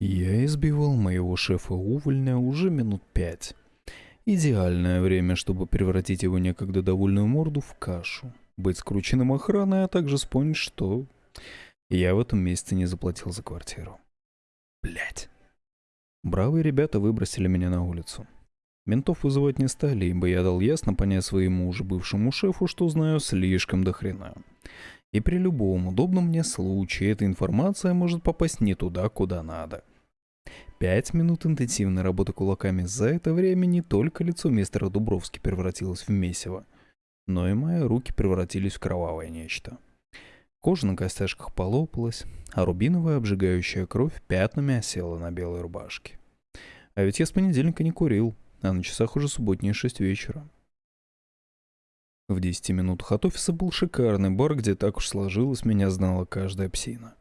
Я избивал моего шефа-увольня уже минут пять. Идеальное время, чтобы превратить его некогда довольную морду в кашу. Быть скрученным охраной, а также вспомнить, что я в этом месяце не заплатил за квартиру. Блять. Бравые ребята выбросили меня на улицу. Ментов вызывать не стали, ибо я дал ясно понять своему уже бывшему шефу, что знаю слишком до хрена. И при любом удобном мне случае эта информация может попасть не туда, куда надо. Пять минут интенсивной работы кулаками за это время не только лицо мистера Дубровски превратилось в месиво, но и мои руки превратились в кровавое нечто. Кожа на костяшках полопалась, а рубиновая обжигающая кровь пятнами осела на белой рубашке. А ведь я с понедельника не курил, а на часах уже субботние шесть вечера. В десяти минутах от офиса был шикарный бар, где так уж сложилось, меня знала каждая псина.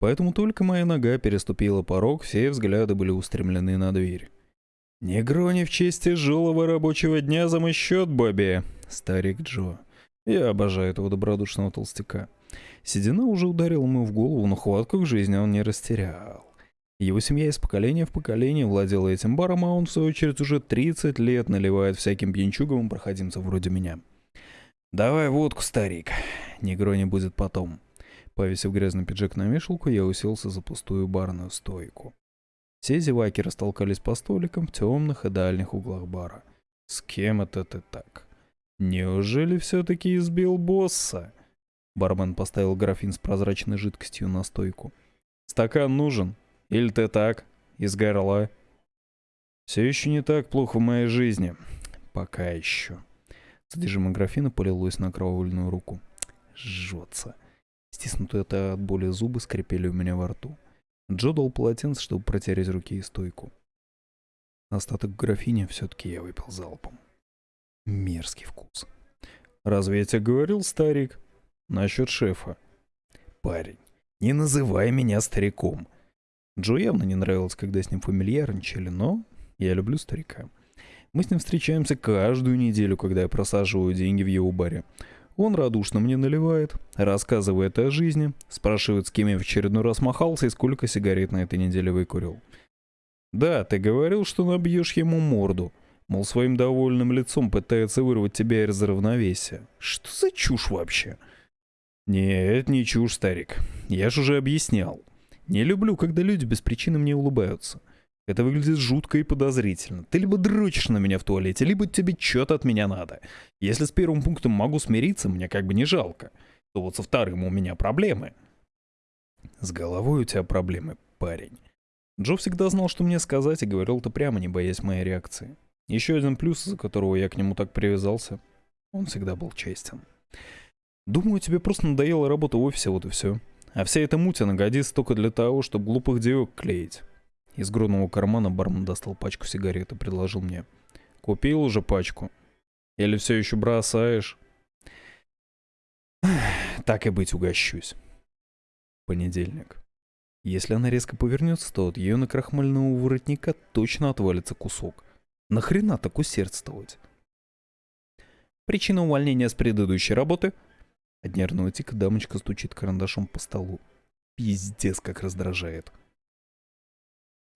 Поэтому только моя нога переступила порог, все взгляды были устремлены на дверь. «Не грони в честь тяжелого рабочего дня за мой счет, Бобби!» Старик Джо. Я обожаю этого добродушного толстяка. Седина уже ударила ему в голову, но хватку к жизни он не растерял. Его семья из поколения в поколение владела этим баром, а он, в свою очередь, уже 30 лет наливает всяким пьянчуговым проходимцам вроде меня. «Давай водку, старик. Негро не будет потом». Повесив грязный пиджак на вешалку, я уселся за пустую барную стойку. Все зеваки растолкались по столикам в темных и дальних углах бара. «С кем это ты так? Неужели все-таки избил босса?» Бармен поставил графин с прозрачной жидкостью на стойку. «Стакан нужен? Или ты так, из горла?» «Все еще не так плохо в моей жизни. Пока еще». Содержимое графина полилось на кровавленную руку. Жжется. Стиснутые от боли зубы скрипели у меня во рту. Джо дал полотенце, чтобы протереть руки и стойку. Остаток графиня все-таки я выпил залпом. Мерзкий вкус. «Разве я тебе говорил, старик?» «Насчет шефа». «Парень, не называй меня стариком». Джо явно не нравилось, когда с ним фамильярничали, но я люблю старика. Мы с ним встречаемся каждую неделю, когда я просаживаю деньги в его баре. Он радушно мне наливает, рассказывает о жизни, спрашивает, с кем я в очередной раз махался и сколько сигарет на этой неделе выкурил. «Да, ты говорил, что набьешь ему морду», мол, своим довольным лицом пытается вырвать тебя из равновесия. Что за чушь вообще? Нет, не чушь, старик. Я же уже объяснял. Не люблю, когда люди без причины мне улыбаются. Это выглядит жутко и подозрительно. Ты либо дрочишь на меня в туалете, либо тебе что-то от меня надо. Если с первым пунктом могу смириться, мне как бы не жалко, то вот со вторым у меня проблемы. С головой у тебя проблемы, парень. Джо всегда знал, что мне сказать, и говорил это прямо, не боясь моей реакции. Еще один плюс, из-за которого я к нему так привязался, он всегда был честен. Думаю, тебе просто надоела работа в офисе, вот и все. А вся эта муть, она годится только для того, чтобы глупых девок клеить. Из грудного кармана бармен достал пачку сигарет и предложил мне. «Купил уже пачку? Или все еще бросаешь?» «Так и быть, угощусь». Понедельник. Если она резко повернется, то от ее накрахмального воротника точно отвалится кусок. Нахрена так усердствовать? Причина увольнения с предыдущей работы? От нервного тика дамочка стучит карандашом по столу. Пиздец, как раздражает.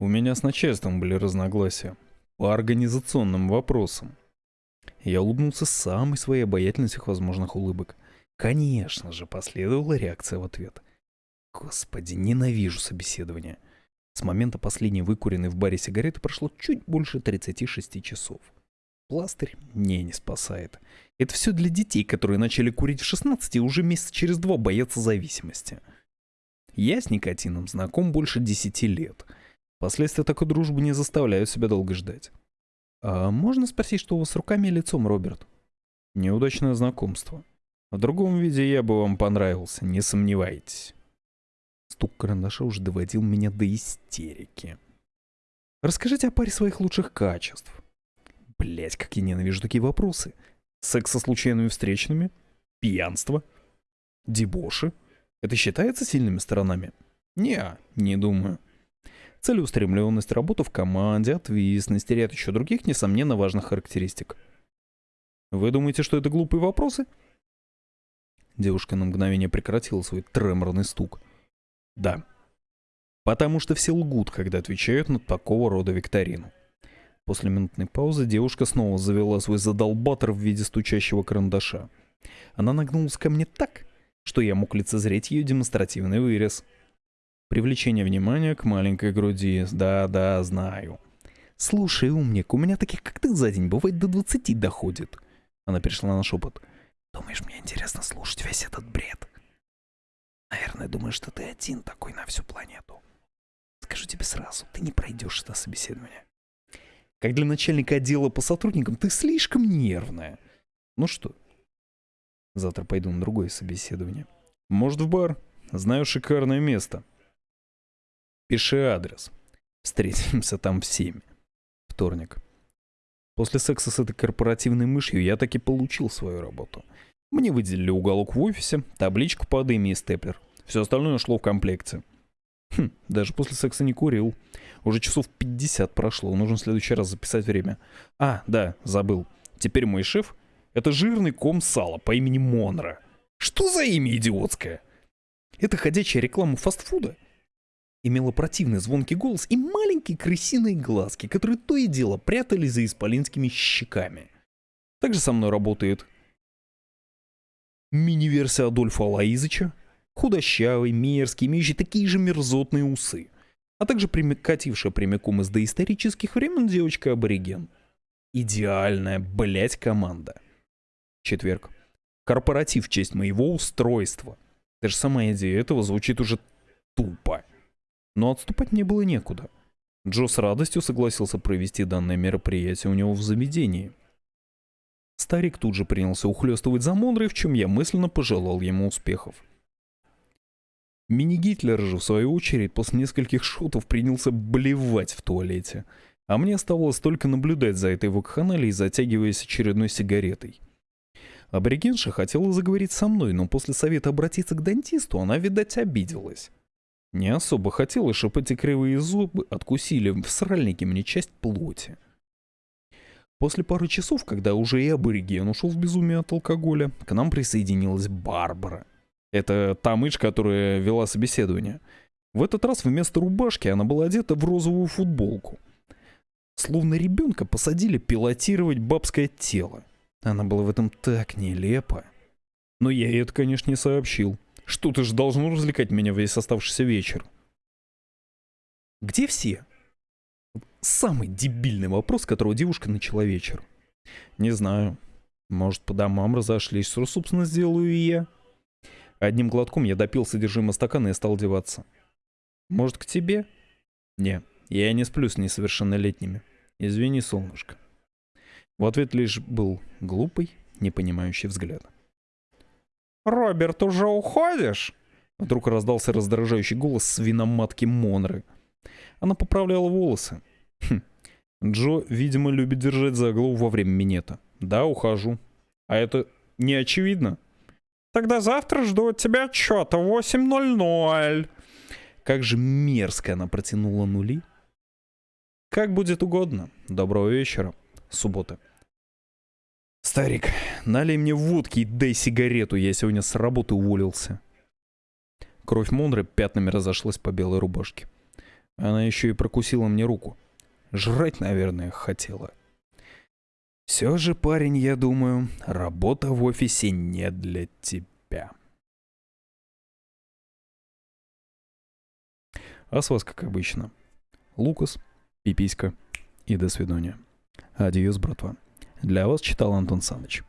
У меня с начальством были разногласия по организационным вопросам. Я улыбнулся самой своей обаятельной всех возможных улыбок. Конечно же, последовала реакция в ответ. Господи, ненавижу собеседование. С момента последней выкуренной в баре сигареты прошло чуть больше 36 часов. Пластырь мне не спасает. Это все для детей, которые начали курить в 16 и уже месяц через два боятся зависимости. Я с никотином знаком больше 10 лет — Последствия такой дружбы не заставляют себя долго ждать. А можно спросить, что у вас с руками и лицом, Роберт? Неудачное знакомство. В другом виде я бы вам понравился, не сомневайтесь. Стук карандаша уже доводил меня до истерики. Расскажите о паре своих лучших качеств. Блять, как я ненавижу такие вопросы. Секс со случайными встречными? Пьянство? Дебоши? Это считается сильными сторонами? Не, не думаю целеустремленность, работу в команде, ответственность и ряд еще других, несомненно, важных характеристик. Вы думаете, что это глупые вопросы? Девушка на мгновение прекратила свой треморный стук. Да. Потому что все лгут, когда отвечают на такого рода викторину. После минутной паузы девушка снова завела свой задолбатор в виде стучащего карандаша. Она нагнулась ко мне так, что я мог лицезреть ее демонстративный вырез. Привлечение внимания к маленькой груди. Да-да, знаю. «Слушай, умник, у меня таких, как ты, за день бывает до двадцати доходит». Она перешла на шепот. «Думаешь, мне интересно слушать весь этот бред?» «Наверное, думаешь, что ты один такой на всю планету. Скажу тебе сразу, ты не пройдешь это собеседование. Как для начальника отдела по сотрудникам, ты слишком нервная. Ну что, завтра пойду на другое собеседование. Может, в бар? Знаю шикарное место. Пиши адрес. Встретимся там в семь. Вторник. После секса с этой корпоративной мышью я таки получил свою работу. Мне выделили уголок в офисе, табличку под имя и степлер. Все остальное шло в комплекте. Хм, даже после секса не курил. Уже часов 50 прошло, нужно в следующий раз записать время. А, да, забыл. Теперь мой шеф — это жирный ком сала по имени Монро. Что за имя идиотское? Это ходячая реклама фастфуда. Имела противный звонкий голос и маленькие крысиные глазки, которые то и дело прятались за исполинскими щеками. Также со мной работает мини-версия Адольфа Алаизыча, худощавый, мерзкий, имеющий такие же мерзотные усы, а также катившая прямиком из доисторических времен девочка-абориген. Идеальная, блять, команда. Четверг. Корпоратив в честь моего устройства. Даже сама идея этого звучит уже тупо. Но отступать мне было некуда. Джо с радостью согласился провести данное мероприятие у него в заведении. Старик тут же принялся ухлёстывать за Монрой, в чем я мысленно пожелал ему успехов. Мини-Гитлер же, в свою очередь, после нескольких шутов принялся блевать в туалете. А мне оставалось только наблюдать за этой вакханалией, затягиваясь очередной сигаретой. Аборигенша хотела заговорить со мной, но после совета обратиться к дантисту она, видать, обиделась. Не особо хотела, чтобы эти кривые зубы откусили в сральнике мне часть плоти. После пары часов, когда уже и абориген ушел в безумие от алкоголя, к нам присоединилась Барбара — это та мышь, которая вела собеседование. В этот раз вместо рубашки она была одета в розовую футболку. Словно ребенка посадили пилотировать бабское тело. Она была в этом так нелепо. Но я ей это, конечно, не сообщил. Что-то же должно развлекать меня весь оставшийся вечер. Где все? Самый дебильный вопрос, которого девушка начала вечер. Не знаю. Может, по домам разошлись, что, собственно, сделаю и я. Одним глотком я допил содержимое стакана и стал одеваться. Может, к тебе? Не, я не сплю с несовершеннолетними. Извини, солнышко. В ответ лишь был глупый, непонимающий взгляд. «Роберт, уже уходишь?» Вдруг раздался раздражающий голос свиноматки Монры. Она поправляла волосы. Хм. Джо, видимо, любит держать за голову во время минета. Да, ухожу. А это не очевидно? Тогда завтра жду от тебя отчета 8.00. Как же мерзко она протянула нули. Как будет угодно. Доброго вечера. Суббота. Старик, налей мне водки и дай сигарету, я сегодня с работы уволился. Кровь Монры пятнами разошлась по белой рубашке. Она еще и прокусила мне руку. Жрать, наверное, хотела. Все же, парень, я думаю, работа в офисе не для тебя. А с вас, как обычно, Лукас, Пиписька и до свидания. Адьос, братва. Для вас читал Антон Саныч.